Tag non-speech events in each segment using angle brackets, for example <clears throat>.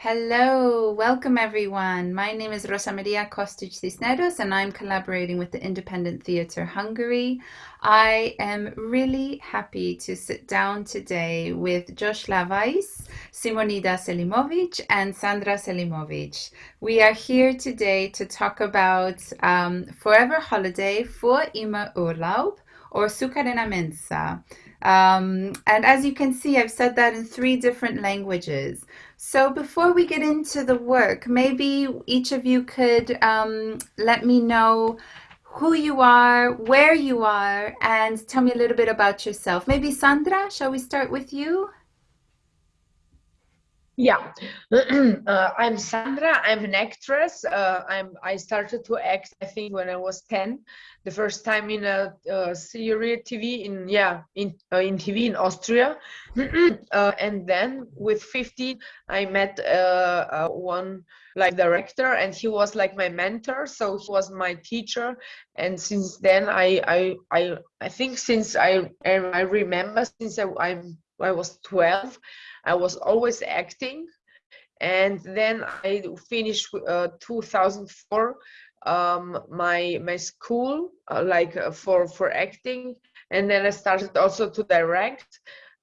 Hello, welcome everyone. My name is Rosa Maria Kostic Cisneros and I'm collaborating with the Independent Theatre Hungary. I am really happy to sit down today with Josh Weiss, Simonida Selimovic and Sandra Selimovic. We are here today to talk about um, Forever Holiday for Immer Urlaub or Sukarena Mensa. Um, and as you can see, I've said that in three different languages. So before we get into the work, maybe each of you could um, let me know who you are, where you are, and tell me a little bit about yourself. Maybe Sandra, shall we start with you? Yeah, <clears throat> uh, I'm Sandra. I'm an actress. Uh, I'm. I started to act. I think when I was ten, the first time in a, a series TV in yeah in uh, in TV in Austria, <clears throat> uh, and then with 15, I met uh, uh, one like director, and he was like my mentor. So he was my teacher, and since then I I I I think since I I remember since I, I'm I was 12 I was always acting. And then I finished uh, 2004 um, my my school uh, like uh, for for acting, and then I started also to direct.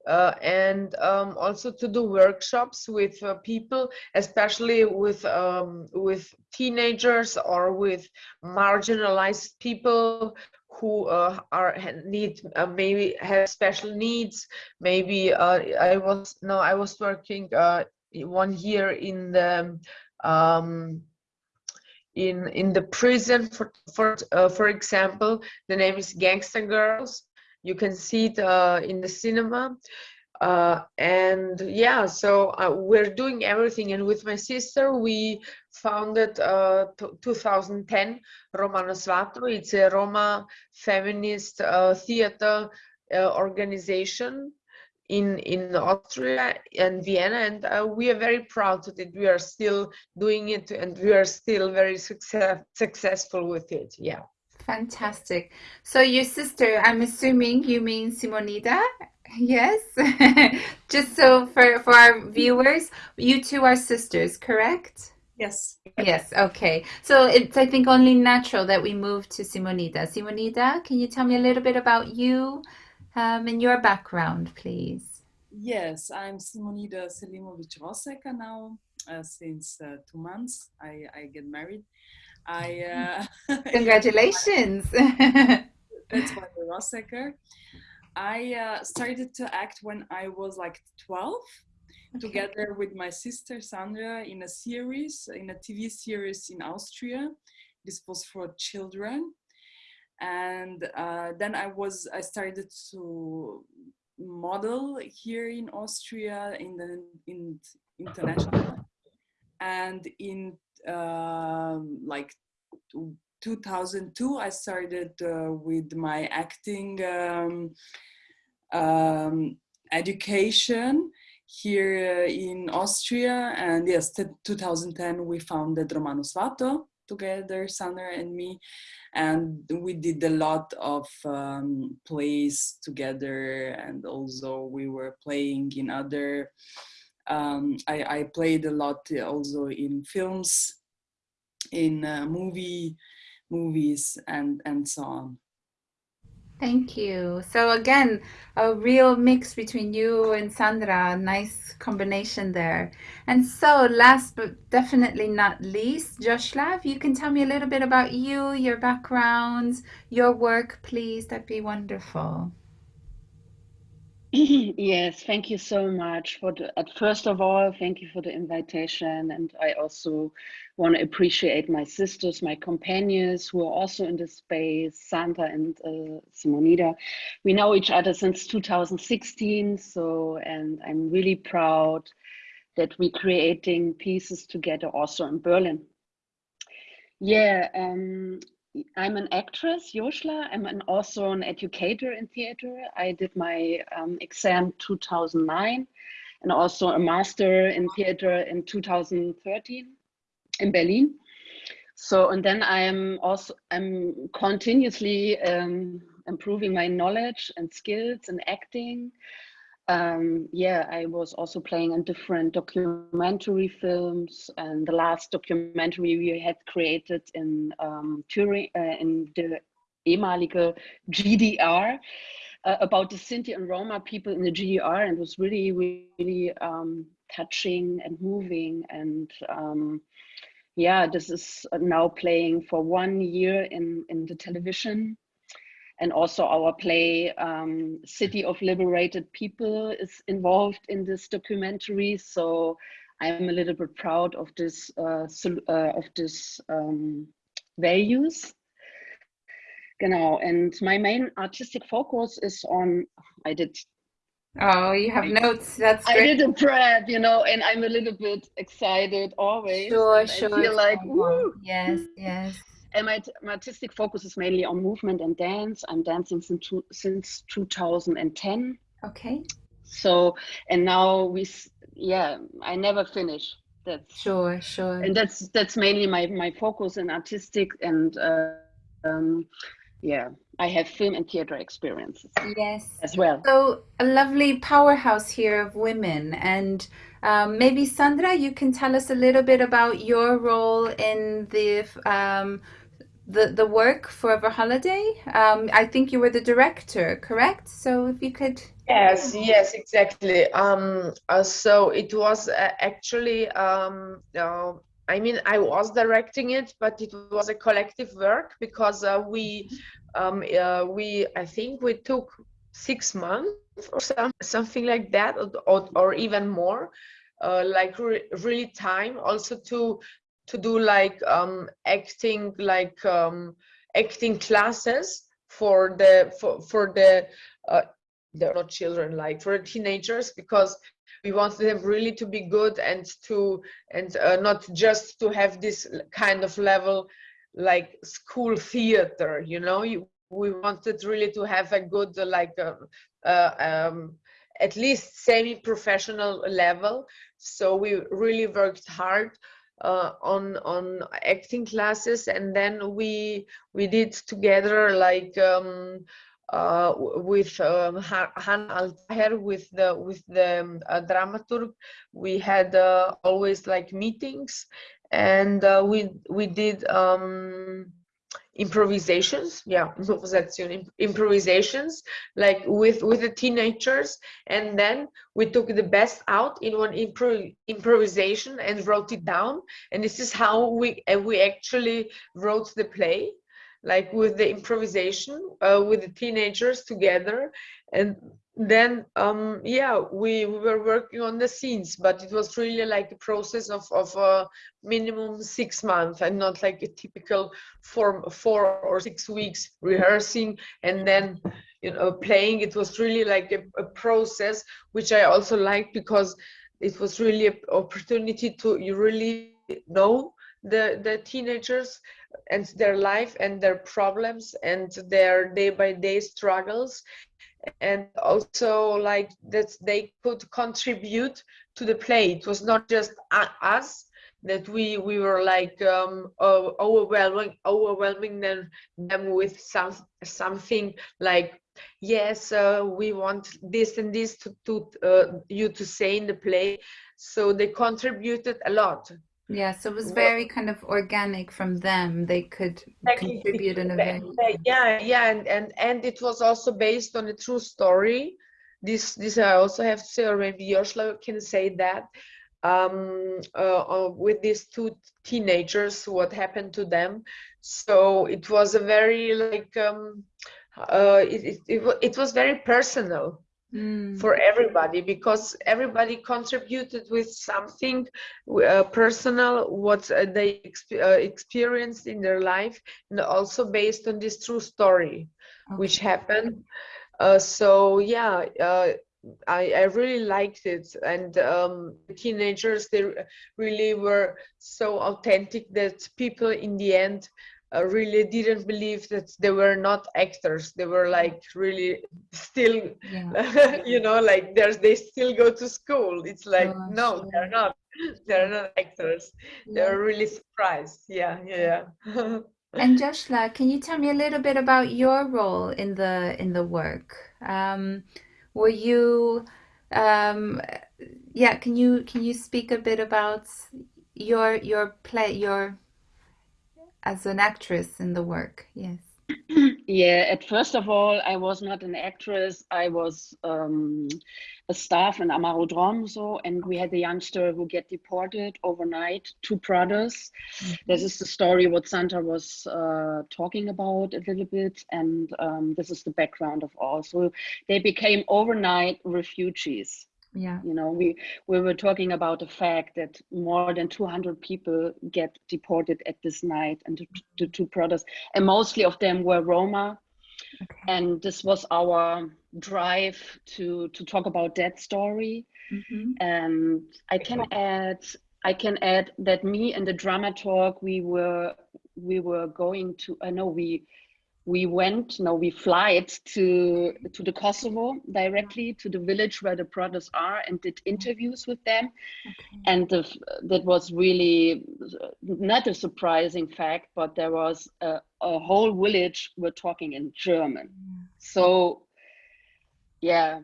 Uh, and um, also to do workshops with uh, people, especially with um, with teenagers or with marginalized people who uh, are need uh, maybe have special needs. Maybe uh, i was no i was working uh, one year in the um, in in the prison for for uh, for example. The name is gangster girls. You can see it uh, in the cinema uh, and yeah so uh, we're doing everything. And with my sister we founded uh, 2010 romano svato it's a roma feminist uh, theater uh, organization in in austria and vienna. And uh, we are very proud that we are still doing it and we are still very success successful with it. Yeah. Fantastic. So your sister, I'm assuming you mean Simonida? Yes. <laughs> Just so for for our viewers, you two are sisters, correct? Yes. Yes, okay. So it's I think only natural that we move to Simonida. Simonida, can you tell me a little bit about you um, and your background, please? Yes, I'm Simonida Selimovic Roseka now. Uh, since uh, two months, I, I get married. I uh, <laughs> congratulations. <laughs> that's why the Rosecker. I uh, started to act when I was like 12, okay. together with my sister Sandra in a series, in a TV series in Austria. This was for children, and uh, then I was I started to model here in Austria in the in international, and in um, like 2002 I started uh, with my acting um, um, education here uh, in Austria. And yes 2010 we founded Romano Svato together Sandra and me. And we did a lot of um, plays together. And also we were playing in other um, I, I, played a lot also in films in uh, movie movies and and so on Thank you. So again, a real mix between you and Sandra, nice combination there. And so last but definitely not least, Joshla, if you can tell me a little bit about you, your background, your work, please, that'd be wonderful. <clears throat> yes, thank you so much for the, at first of all, thank you for the invitation. And I also want to appreciate my sisters, my companions who are also in the space, Sandra and uh, Simonida. We know each other since 2016. So, and I'm really proud that we're creating pieces together also in Berlin. Yeah, um, I'm an actress, Joshla. I'm an, also an educator in theater. I did my um, exam 2009 and also a master in theater in 2013 in Berlin. So, and then I'm also, I'm continuously um, improving my knowledge and skills in acting. um, yeah, I was also playing in different documentary films, and the last documentary we had created in um, Turing, uh, in the ehemalige GDR, uh, about the Sinti and Roma people in the GDR, and was really, really um, touching and moving. And um, yeah, this is now playing for one year in in the television and also our play um, city of liberated people is involved in this documentary so i'm a little bit proud of this uh, uh, of this um, values genau and my main artistic focus is on i did Oh, you have notes. That's great. I did a prep, you know, and I'm a little bit excited always. Sure, sure. I feel like, woo. Yes, yes. And my, my, artistic focus is mainly on movement and dance. I'm dancing since, two, since 2010. Okay. So, and now we, yeah, I never finish. That's sure, sure. And that's that's mainly my my focus in artistic and uh, um, yeah, I have film and theater experiences. Yes, as well. So a lovely powerhouse here of women, and um, maybe Sandra, you can tell us a little bit about your role in the um, the the work Forever Holiday. Um, I think you were the director, correct? So if you could. Yes, yes, exactly. Um, uh, so it was uh, actually, um, uh, I mean, I was directing it, but it was a collective work because uh, we, um, uh, we, I think we took six months or some, something like that, or, or even more, uh, like re really time also to to do like um, acting like um, acting classes for the for, for the uh, they're not children like for teenagers because we want them really to be good and to and uh, not just to have this kind of level like school theater you know? You, we wanted really to have a good like uh, uh, um, at least semi-professional level. So we really worked hard uh, on on acting classes. And then we we did together like um, uh, with um, Hannah Altaher with the with the um, uh, dramaturg. We had uh, always like meetings and uh, we we did um, improvisations. Yeah <laughs> improvisations like with with the teenagers. And then we took the best out in one impro improvisation and wrote it down. And this is how we uh, we actually wrote the play like with the improvisation uh, with the teenagers together. And then um yeah we, we were working on the scenes but it was really like a process of of a minimum six months and not like a typical four four or six weeks rehearsing and then you know playing. It was really like a, a process which i also liked because it was really an opportunity to you really know the the teenagers and their life and their problems and their day by day struggles. And also like that they could contribute to the play. It was not just us that we we were like um overwhelming overwhelming them them with some something like yes uh, we want this and this to, to uh, you to say in the play. So they contributed a lot yeah, so it was very kind of organic from them. They could contribute in a yeah, yeah, and and and it was also based on a true story. This this I also have to say, or maybe Yoshla can say that um, uh, uh, with these two teenagers, what happened to them. So it was a very like um, uh, it, it, it, it was very personal mm. for everybody because everybody contributed with something uh, personal what uh, they exp uh, experienced in their life and also based on this true story okay. which happened uh, so yeah uh, I, I, really liked it and um, teenagers they really were so authentic that people in the end really didn't believe that they were not actors they were like really still yeah. <laughs> you know like there's they still go to school it's like oh, no sure. they're not <laughs> they're not actors yeah. they're really surprised yeah yeah <laughs> and Joshla, can you tell me a little bit about your role in the in the work? Um, were you um, yeah, can you can you speak a bit about your your play your as an actress in the work? Yes. <clears throat> yeah, at first of all, I was not an actress. I was um, a staff in Amaro Drom, and we had a youngster who get deported overnight, two brothers. Mm -hmm. This is the story what sandra was uh, talking about a little bit, and um, this is the background of all. So they became overnight refugees yeah you know we we were talking about the fact that more than 200 people get deported at this night and the, the two brothers and mostly of them were roma okay. and this was our drive to to talk about that story mm-hmm. and i can add i can add that me and the dramaturg we were we were going to i know we we went, no, we flied to to the Kosovo directly to the village where the brothers are and did interviews with them, okay. and the, that was really not a surprising fact, but there was a, a whole village were talking in German, so yeah,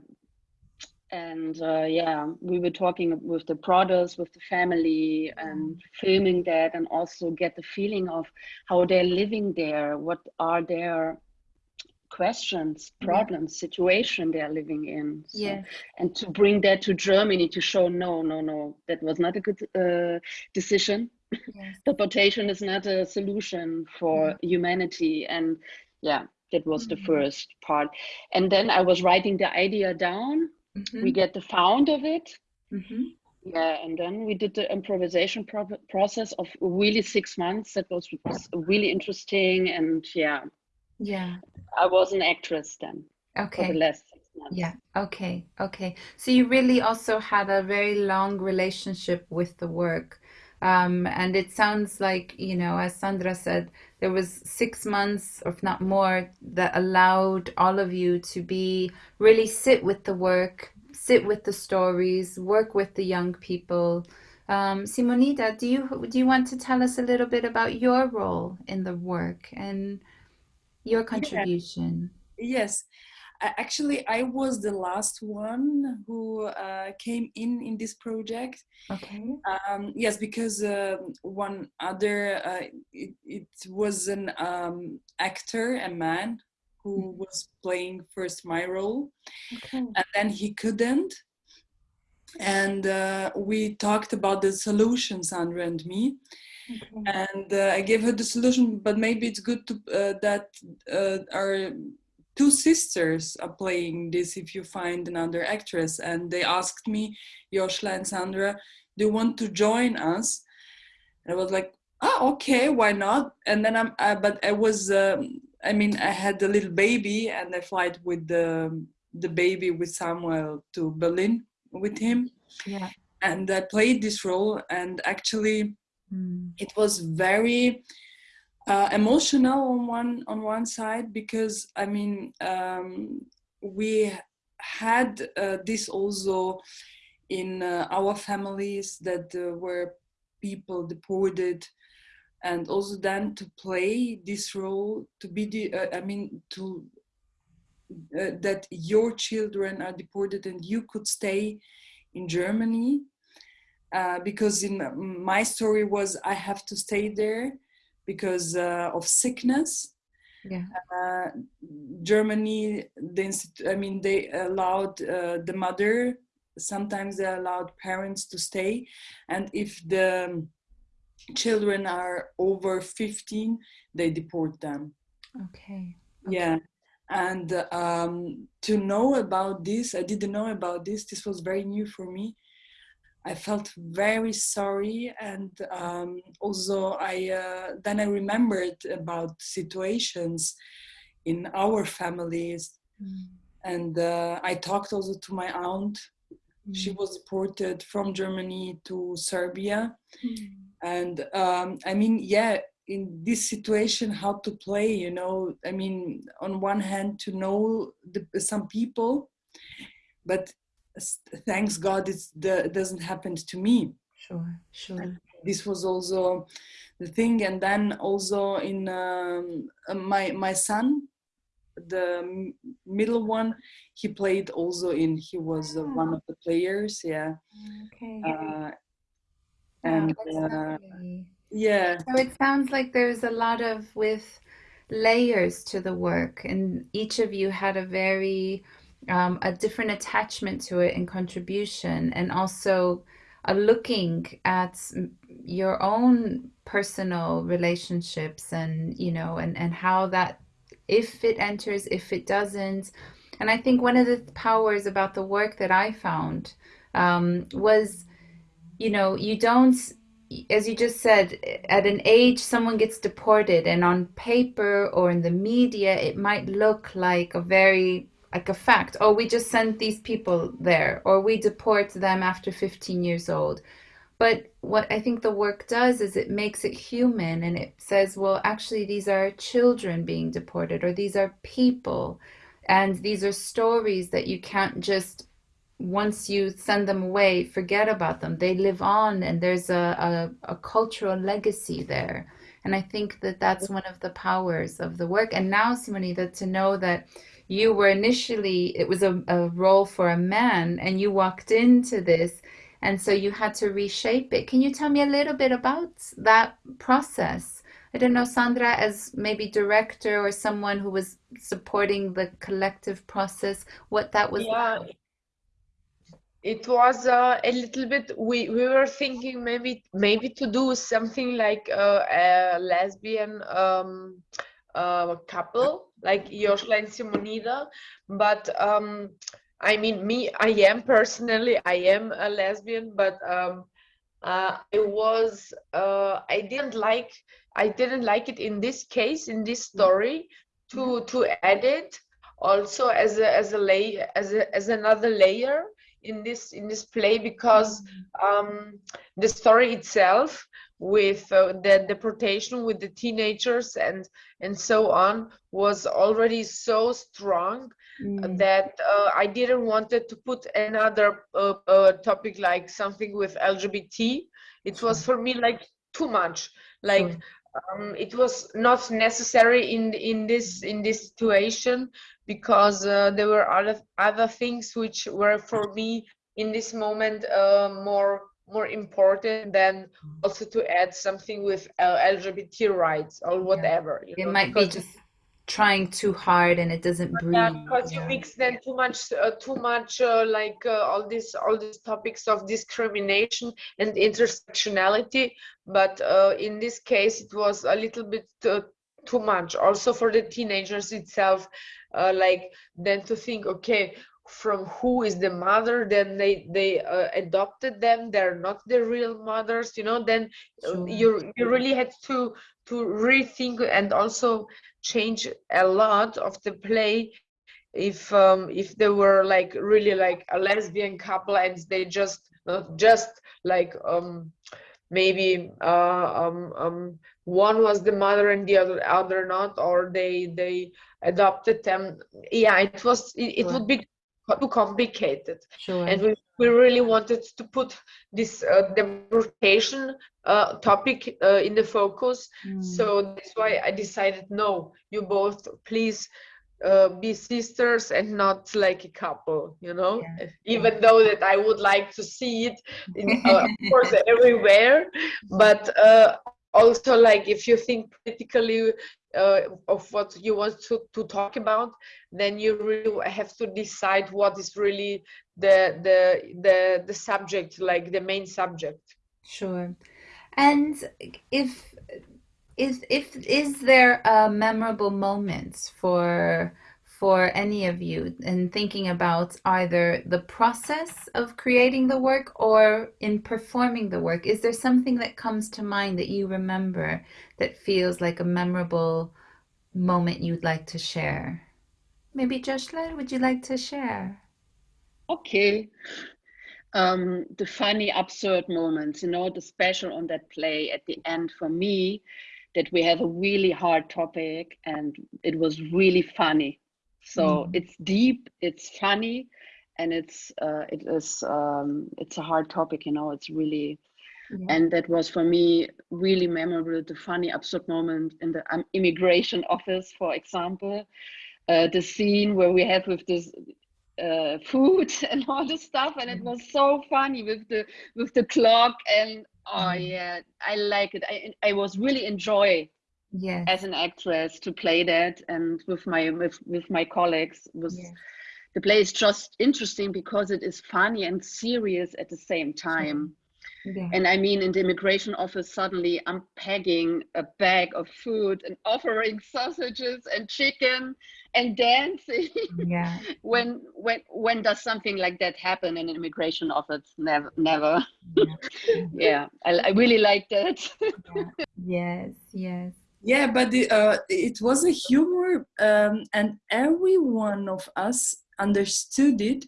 and uh, yeah we were talking with the brothers with the family and filming that and also get the feeling of how they're living there what are their questions problems yeah. situation they're living in so, yeah and to bring that to germany to show no no no that was not a good uh, decision yes. <laughs> deportation is not a solution for mm -hmm. humanity and yeah that was mm -hmm. the mm-hmm. first part and then i was writing the idea down Mm-hmm. We get the found of it. Mm-hmm. Yeah, and then we did the improvisation pro- process of really six months. That was, was really interesting, and yeah, yeah, I was an actress then. Okay. For the last six months. Yeah. Okay. Okay. So you really also had a very long relationship with the work. Um, and it sounds like, you know, as Sandra said, there was six months, if not more, that allowed all of you to be really sit with the work, sit with the stories, work with the young people. Um, Simonida, do you do you want to tell us a little bit about your role in the work and your contribution? Yes actually i was the last one who uh, came in in this project okay um, yes because uh, one other uh, it, it, was an um, actor a man who mm-hmm. was playing first my role okay. and then he couldn't and uh, we talked about the solution sandra and me Okay. and uh, I gave her the solution. But maybe it's good to uh, that uh, our two sisters are playing this if you find another actress and they asked me Joshla and Sandra do you want to join us? And I was like oh okay why not? And then I'm I, but I was um, I mean I had a little baby and I flight with the the baby with Samuel to Berlin with him. Yeah. And I played this role and actually mm. it was very uh, emotional on one on one side because I mean um, we had uh, this also in uh, our families that were people deported and also then to play this role to be the uh, I mean to uh, that your children are deported and you could stay in Germany. Uh, because in my story was I have to stay there because uh, of sickness. Yeah. Uh, Germany, the I mean, they allowed uh, the mother. Sometimes they allowed parents to stay, and if the children are over 15, they deport them. Okay. okay. Yeah. And um, to know about this, I didn't know about this. This was very new for me I felt very sorry, and um, also I uh, then I remembered about situations in our families, mm. and uh, I talked also to my aunt. Mm. She was deported from Germany to Serbia, mm. and um, I mean, yeah, in this situation, how to play. You know, I mean, on one hand, to know the, some people, but thanks God it doesn't happen to me. Sure, sure. This was also the thing, and then also in um, my my son the middle one, he played also in. He was uh, one of the players. Yeah. Okay. Uh, and uh, yeah. So it sounds like there's a lot of with layers to the work, and each of you had a very um, a different attachment to it and contribution, and also a looking at your own personal relationships and you know and and how that if it enters if it doesn't. And i think one of the powers about the work that i found um, was you know you don't as you just said at an age someone gets deported and on paper or in the media it might look like a very like a fact. Oh we just sent these people there or we deport them after 15 years old. But what i think the work does is it makes it human and it says well actually these are children being deported or these are people. And these are stories that you can't just once you send them away forget about them. They live on and there's a, a, a cultural legacy there. And i think that that's one of the powers of the work. And now simonida to know that you were initially it was a, a role for a man and you walked into this and so you had to reshape it. Can you tell me a little bit about that process? I don't know sandra as maybe director or someone who was supporting the collective process what that was yeah. like? it was uh, a little bit we we were thinking maybe maybe to do something like uh, a lesbian um, uh, couple like Joshla and Simonida, but um, I mean, me, I am personally, I am a lesbian, but um, uh, I was, uh, I didn't like, I didn't like it in this case, in this story, to mm-hmm. to edit also as a as a lay as a, as another layer in this in this play because mm-hmm. um, the story itself with uh, the deportation with the teenagers and and so on was already so strong mm. that uh, I didn't wanted to put another uh, uh topic like something with LGBT. It was for me like too much. Like um, it was not necessary in in this in this situation because uh, there were other other things which were for me in this moment uh, more more important than also to add something with uh, LGBT rights or whatever. Yeah. it know, might be just trying too hard and it doesn't breathe. Yeah, because yeah. you mix then too much, uh, too much uh, like uh, all these all these topics of discrimination and intersectionality. But uh, in this case, it was a little bit uh, too much. Also for the teenagers itself, like then to think, okay, from who is the mother then they they uh, adopted them they're not the real mothers you know then uh, sure. you you really had to to rethink and also change a lot of the play if um if they were like really like a lesbian couple and they just not just like um maybe uh um um one was the mother and the other other not or they they adopted them yeah it was it, it would be too complicated. Sure. And we, we really wanted to put this uh, deportation uh, topic uh, in the focus. Mm. So that's why I decided, no, you both please uh, be sisters and not like a couple, you know, yeah. even though that I would like to see it, in, uh, of course, <laughs> everywhere. But uh, also like if you think politically uh, of what you want to, to talk about then you really have to decide what is really the the the the subject like the main subject. Sure. And if is if is there a memorable moments for for any of you in thinking about either the process of creating the work or in performing the work? Is there something that comes to mind that you remember that feels like a memorable moment you'd like to share? Maybe Joshla, would you like to share? Okay. Um, the funny, absurd moments, you know, the special on that play at the end for me, that we have a really hard topic and it was really funny so mm. it's deep it's funny and it's uh, it is um, it's a hard topic you know it's really yeah. and that was for me really memorable the funny absurd moment in the um, immigration office for example uh, the scene where we have with this uh, food <laughs> and all the stuff, and it was so funny with the with the clock and oh yeah, I like it. I I was really enjoy Yes. as an actress to play that and with my with, with my colleagues was Yes. the play is just interesting because it is funny and serious at the same time Yeah. and i mean in the immigration office suddenly i'm packing a bag of food and offering <laughs> sausages and chicken and dancing Yeah. <laughs> when when when does something like that happen in an immigration office never never Yeah. <laughs> yeah i, I really like that Yes. Yes. Yeah, but the, uh, it was a humor, um, and every one of us understood it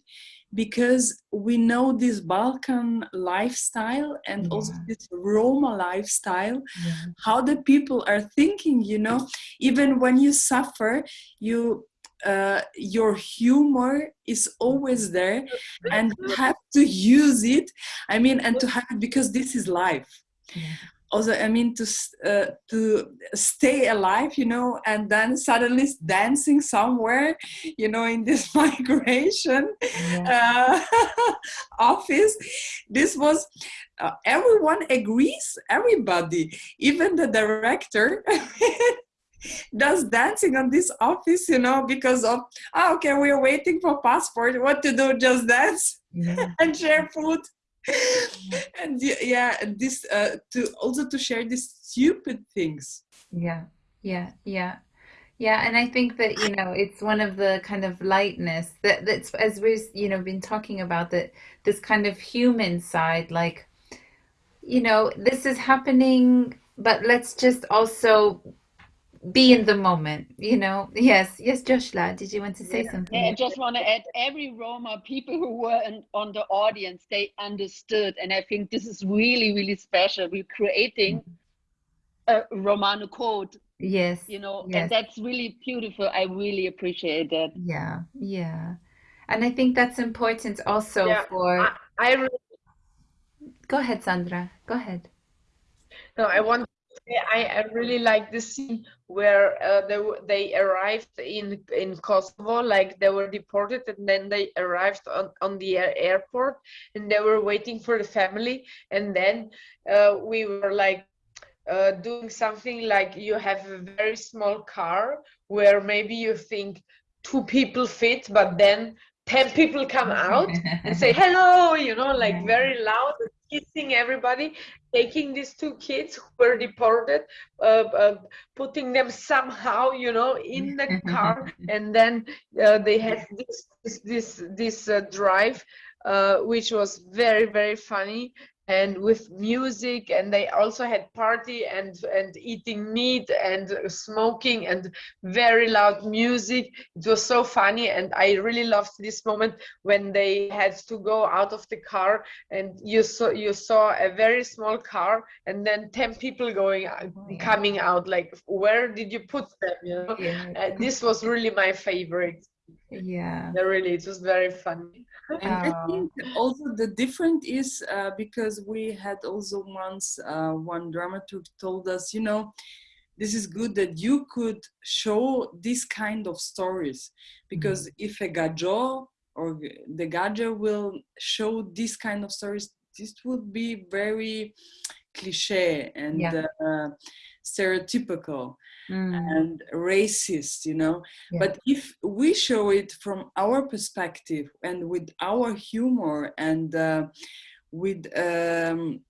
because we know this Balkan lifestyle and also this Roma lifestyle, Yeah. how the people are thinking, you know, even when you suffer, you uh, your humor is always there and you have to use it. I mean, and to have it because this is life Yeah. Also i mean to uh, to stay alive you know and then suddenly dancing somewhere you know in this <laughs> migration Yeah. uh, <laughs> office this was uh, everyone agrees everybody even the director <laughs> does dancing on this office you know because of oh, okay we're waiting for passport what to do just dance Yeah. and share food <laughs> and yeah and this uh, to also to share these stupid things Yeah, yeah, yeah, yeah. And I think that, you know, it's one of the kind of lightness that that's as we've, you know, been talking about that this kind of human side, like, you know, this is happening, but let's just also be in the moment, you know. Yes, yes, Joshla, did you want to say Yeah, I just want to add every Roma people who were in, on the audience, they understood. And I think this is really, really special. We're creating mm-hmm. a Romano code, Yes, you know, yes. and that's really beautiful. I really appreciate that. Yeah, yeah. And I think that's important also Yeah, for, I, I really go ahead, Sandra, go ahead. No, I want to say I, I really like the scene where uh, they they arrived in in Kosovo, like they were deported, and then they arrived on on the airport, and they were waiting for the family, and then uh, we were like uh, doing something like you have a very small car where maybe you think two people fit, but then ten people come <laughs> out and say hello, you know, like very loud, kissing everybody, taking these two kids who were deported, uh, uh, putting them somehow, you know, in the car, <laughs> and then uh, they had this this this, this uh, drive, uh, which was very very funny and with music and they also had party and and eating meat and smoking and very loud music. It was so funny and i really loved this moment when they had to go out of the car and you saw you saw a very small car and then 10 people going Oh, yeah. coming out like where did you put them you know? Yeah, uh, this was really my favorite. Yeah. Yeah, really it was very funny and i think also the different is uh, because we had also once uh, one dramaturg told us you know this is good that you could show this kind of stories because if a gajo or the gajo will show this kind of stories this would be very cliche and Yeah. uh, stereotypical Mm, and racist you know Yeah. but if we show it from our perspective and with our humor and uh, with um,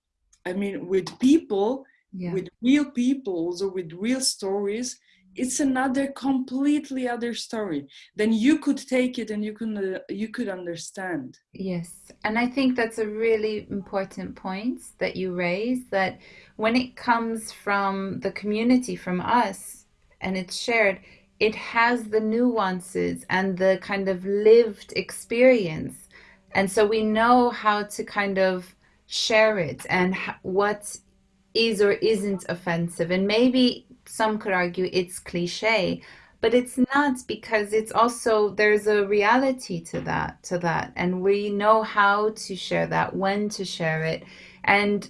i mean with people yeah. with real people also with real stories it's another completely other story then you could take it and you can uh, you could understand Yes, and I think that's a really important point that you raise that when it comes from the community, from us, and it's shared, it has the nuances and the kind of lived experience. And so we know how to kind of share it and what is or isn't offensive. And maybe some could argue it's cliche, but it's not because it's also there's a reality to that to that. And we know how to share that when to share it. And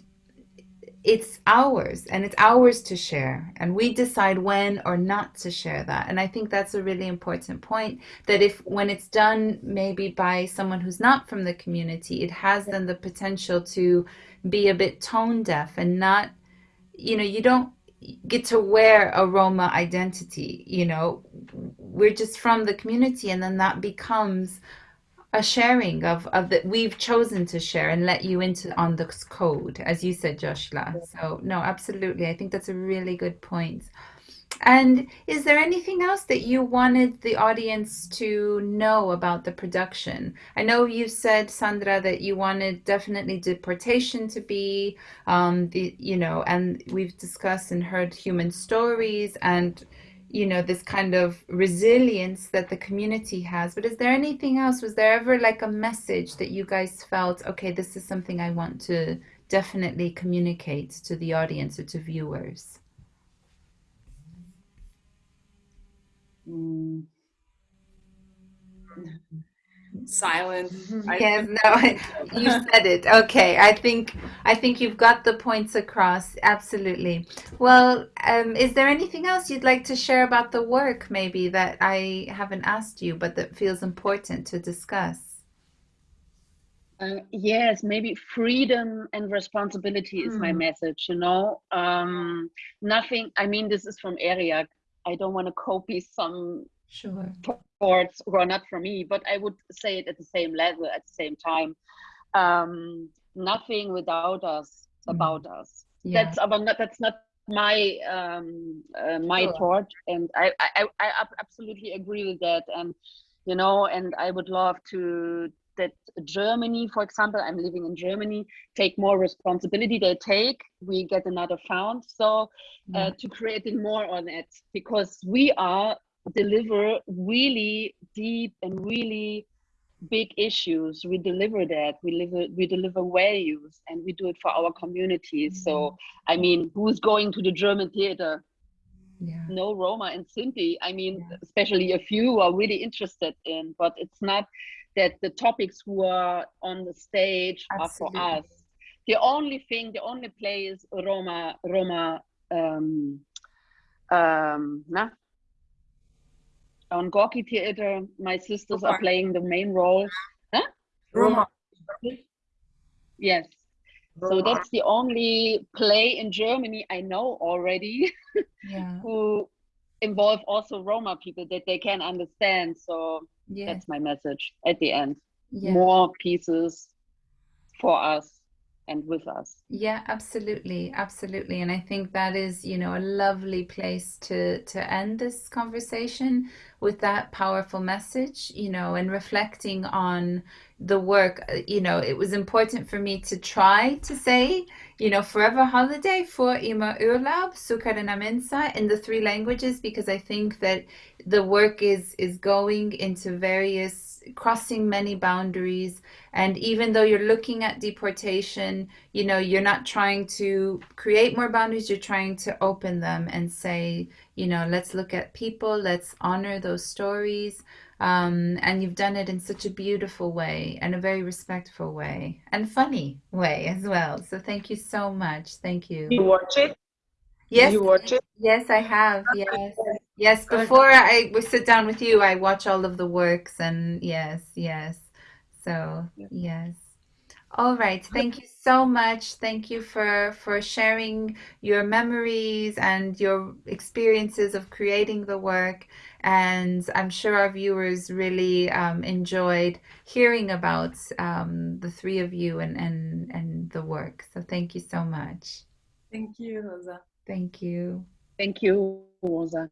it's ours and it's ours to share. And we decide when or not to share that. And i think that's a really important point that if when it's done maybe by someone who's not from the community it has then the potential to be a bit tone deaf and not you know you don't get to wear a roma identity you know? We're just from the community and then that becomes a sharing of of that we've chosen to share and let you into on this code as you said joshla so no absolutely. I think that's a really good point and is there anything else that you wanted the audience to know about the production? I know you said sandra that you wanted definitely deportation to be um the you know and we've discussed and heard human stories and you know this kind of resilience that the community has. But is there anything else? Was there ever like a message that you guys felt okay this is something i want to definitely communicate to the audience or to viewers mm. silent. yes, no, you <laughs> said it. Okay, I think I think you've got the points across. Absolutely. Well, um, is there anything else you'd like to share about the work, maybe that I haven't asked you, but that feels important to discuss? Uh, yes, maybe freedom and responsibility is mm. my hmm. message. You know, um, nothing. I mean, this is from ERIAC. I don't want to copy some sure thoughts who are not for me, but I would say it at the same level at the same time. Um, nothing without us mm. about us. Yeah. That's about not, that's not my um, uh, my sure. thought, and I, I I absolutely agree with that. And you know, and I would love to that Germany, for example, I'm living in Germany, take more responsibility. They take, we get another found. So uh, to creating more on it, because we are deliver really deep and really big issues we deliver that we deliver we deliver values and we do it for our communities mm -hmm. so i mean who's going to the german theater yeah. no roma and sinti i mean yeah. especially a few are really interested in but it's not that the topics who are on the stage Absolutely. are for us the only thing the only place roma roma um um nah, on Gorki Theater, my sisters are playing the main role. Huh? Roma. Yes. Roma. So that's the only play in Germany I know already <laughs> yeah. who involve also Roma people that they can understand. So yeah. that's my message at the end. Yeah. More pieces for us and with us. Yeah, absolutely, absolutely. And I think that is, you know, a lovely place to to end this conversation with that powerful message, you know, and reflecting on the work. Uh, you know, it was important for me to try to say, you know, forever holiday for Immer Urlaub, Sukarina Minsa in the three languages because I think that the work is is going into various crossing many boundaries. And even though you're looking at deportation you know you're not trying to create more boundaries you're trying to open them and say you know let's look at people let's honor those stories. Um, and you've done it in such a beautiful way and a very respectful way and funny way as well. So thank you so much. Thank you. You watch it? Yes. You watch it? Yes i have. Yes Yes, before I sit down with you, I watch all of the works and yes, yes. So, yes. All right. Thank you so much. Thank you for for sharing your memories and your experiences of creating the work. And I'm sure our viewers really um, enjoyed hearing about um, the three of you and, and, and the work. So thank you so much. Thank you, Rosa. Thank you. Thank you, Rosa.